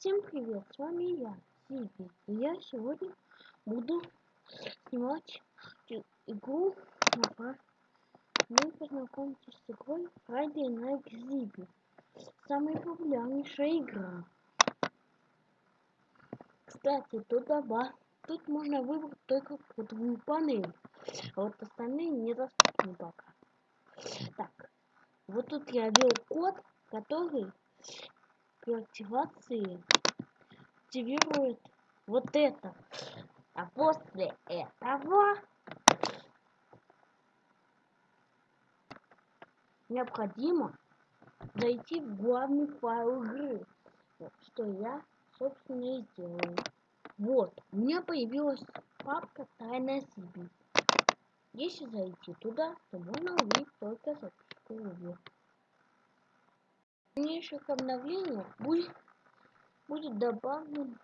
Всем привет, с вами я, Сиби. И я сегодня буду снимать игру Вы познакомитесь с игрой Friday Night Zibi. Самая популярнейшая игра. Кстати, тут доба. Тут можно выбрать только кодовую панель. А вот остальные недоступны пока. Так, вот тут я ввел код, который при активации активирует вот это. А после этого необходимо зайти в главный файл игры, что я, собственно, и сделаю. Вот, у меня появилась папка Тайная Сибирь. Если зайти туда, то можно увидеть только записку видео дальнейших обновлениях будет, будет добавлено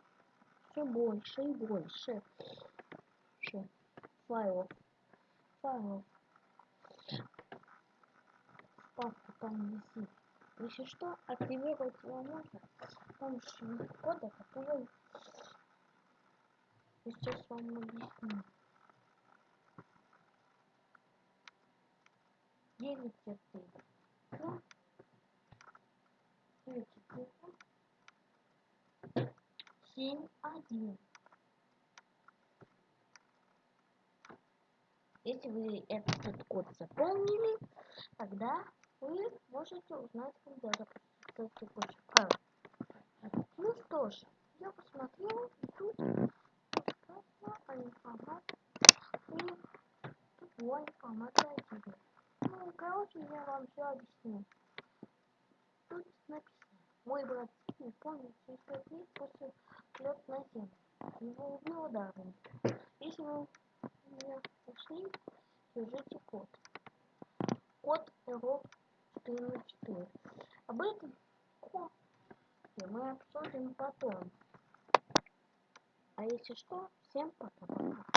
все больше и больше файлов. Файлов. Папку там висит. Если что, активировать его можно с помощью кода, который сейчас вам объясню. 9 4 семь один. Если вы этот код заполнили, тогда вы можете узнать, когда запустится текущий. Ну что ж, я посмотрел, и тут информация, и тут информация о тебе. Ну, короче, я вам все объясню. Написано. Мой брат не помнит через пять дней после лет на землю. Его убил ударом. Если вы меня нашли, держите код. Код error 404. Об этом коде мы обсудим потом. А если что, всем пока-пока.